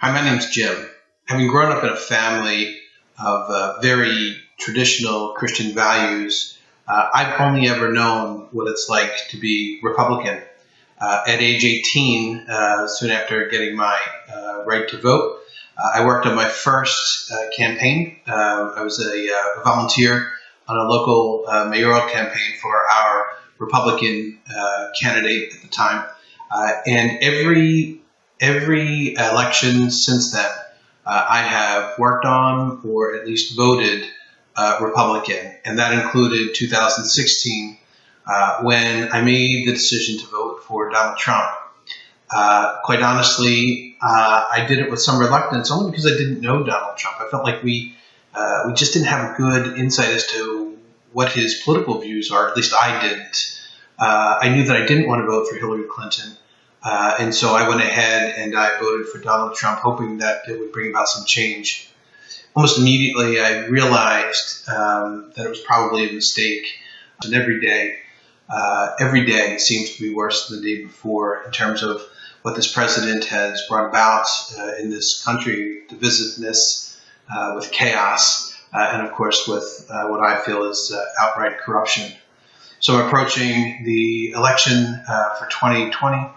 Hi, my name's Jim. Having grown up in a family of uh, very traditional Christian values, uh, I've only ever known what it's like to be Republican. Uh, at age 18, uh, soon after getting my uh, right to vote, uh, I worked on my first campaign. I was a, a, volunteer on a local mayoral campaign for our Republican candidate at the time. and every every election since then, uh, I have worked on or at least voted uh, Republican, and that included 2016 uh, when I made the decision to vote for Donald Trump. Uh, quite honestly, uh, I did it with some reluctance, only because I didn't know Donald Trump. I felt like we uh, we just didn't have a good insight as to what his political views are. At least I didn't. I knew that I didn't want to vote for Hillary Clinton. Uh, and so I went ahead and I voted for Donald Trump, hoping that it would bring about some change. Almost immediately, I realized um, that it was probably a mistake. And every day, uh, every day seems to be worse than the day before in terms of what this president has brought about uh, in this country, divisiveness, uh, with chaos, uh, and of course with uh, what I feel is outright corruption. So approaching the election for 2020.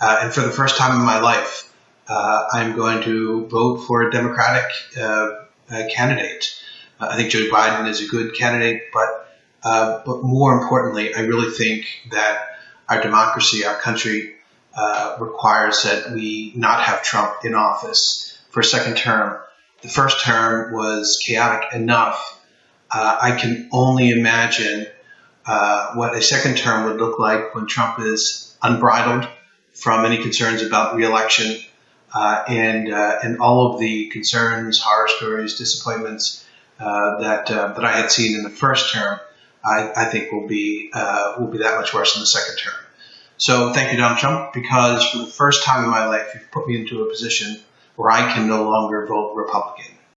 Uh, and for the first time in my life, uh, I'm going to vote for a Democratic uh, candidate. Uh, I think Joe Biden is a good candidate, but uh, but more importantly, I really think that our democracy, our country, uh, requires that we not have Trump in office for a second term. The first term was chaotic enough. I can only imagine what a second term would look like when Trump is unbridled from any concerns about reelection uh, and uh, and all of the concerns, horror stories, disappointments uh, that uh, that I had seen in the first term, I, I think will be will be that much worse in the second term. So thank you, Donald Trump, because for the first time in my life, you've put me into a position where I can no longer vote Republican.